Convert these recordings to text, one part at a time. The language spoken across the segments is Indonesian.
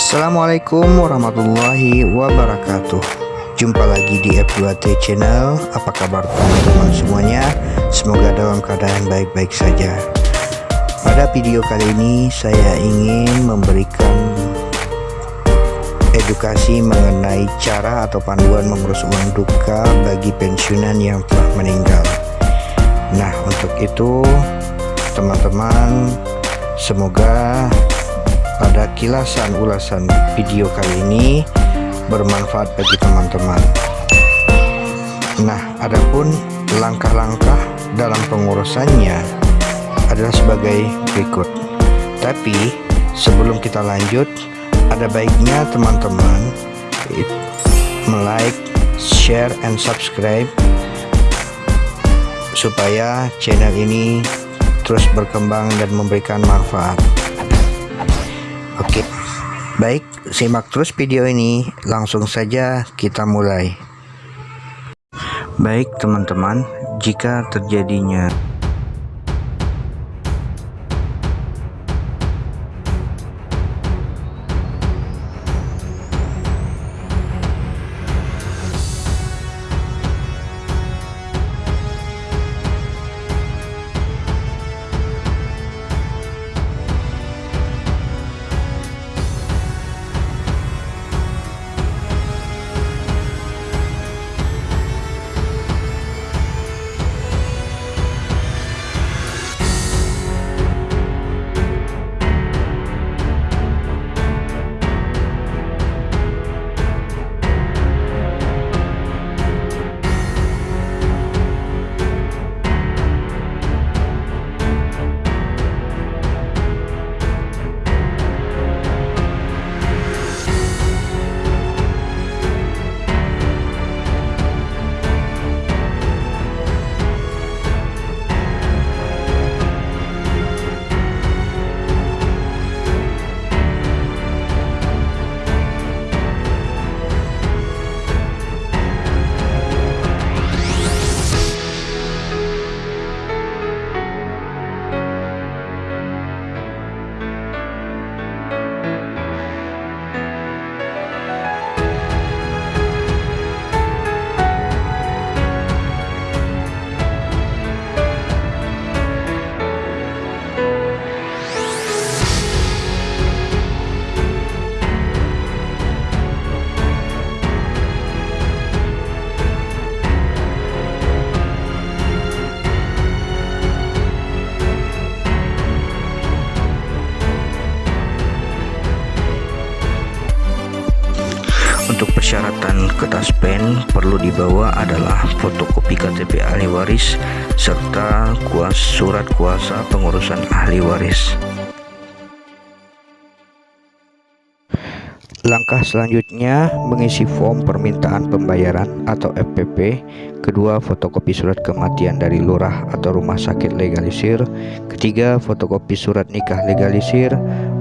Assalamualaikum warahmatullahi wabarakatuh. Jumpa lagi di F2T channel. Apa kabar teman-teman semuanya? Semoga dalam keadaan baik-baik saja. Pada video kali ini Saya ingin memberikan Edukasi mengenai cara atau panduan mengurus uang duka Bagi pensiunan yang telah meninggal. Nah untuk itu Teman-teman Semoga pada kilasan ulasan video kali ini bermanfaat bagi teman-teman. Nah adapun langkah-langkah dalam pengurusannya adalah sebagai berikut. Tapi sebelum kita lanjut ada baiknya teman-teman like, share, and subscribe supaya channel ini terus berkembang dan memberikan manfaat Oke. Baik simak terus video ini. Langsung saja kita mulai. Baik teman-teman Jika terjadinya Untuk persyaratan kertas pen perlu dibawa adalah fotokopi KTP ahli waris serta kuas surat kuasa pengurusan ahli waris. Langkah selanjutnya mengisi form permintaan pembayaran atau FPP Kedua fotokopi surat kematian dari lurah atau rumah sakit legalisir. Ketiga fotokopi surat nikah legalisir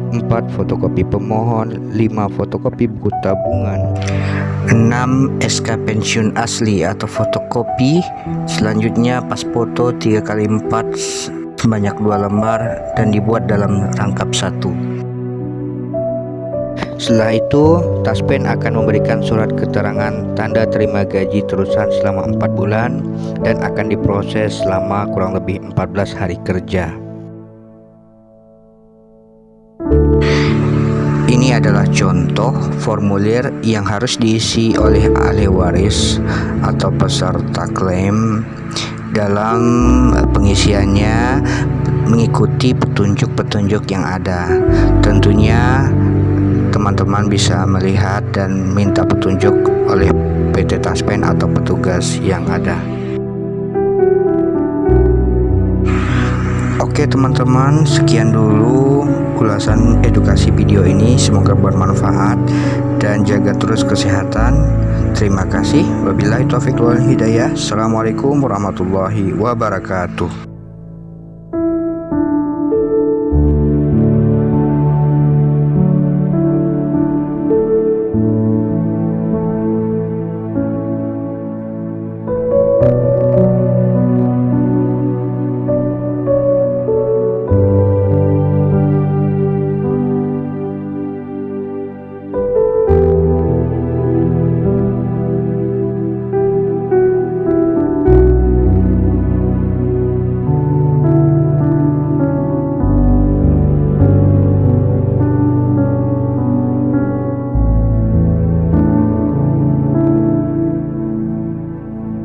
4 fotokopi pemohon 5 fotokopi buku tabungan 6 SK pensiun asli atau fotokopi. Selanjutnya pas foto 3 kali 4 sebanyak dua lembar dan dibuat dalam rangkap satu. Setelah itu Taspen akan memberikan surat keterangan tanda terima gaji terusan selama 4 bulan dan akan diproses selama kurang lebih 14 hari kerja Ini adalah contoh formulir yang harus diisi oleh ahli waris atau peserta klaim dalam pengisiannya mengikuti petunjuk-petunjuk yang ada. Tentunya teman-teman bisa melihat dan minta petunjuk oleh PT Taspen atau petugas yang ada. Oke teman-teman sekian dulu ulasan edukasi video ini. Semoga bermanfaat dan jaga terus kesehatan. Terima kasih. Wabillahi taufiq wal hidayah. Assalamualaikum warahmatullahi wabarakatuh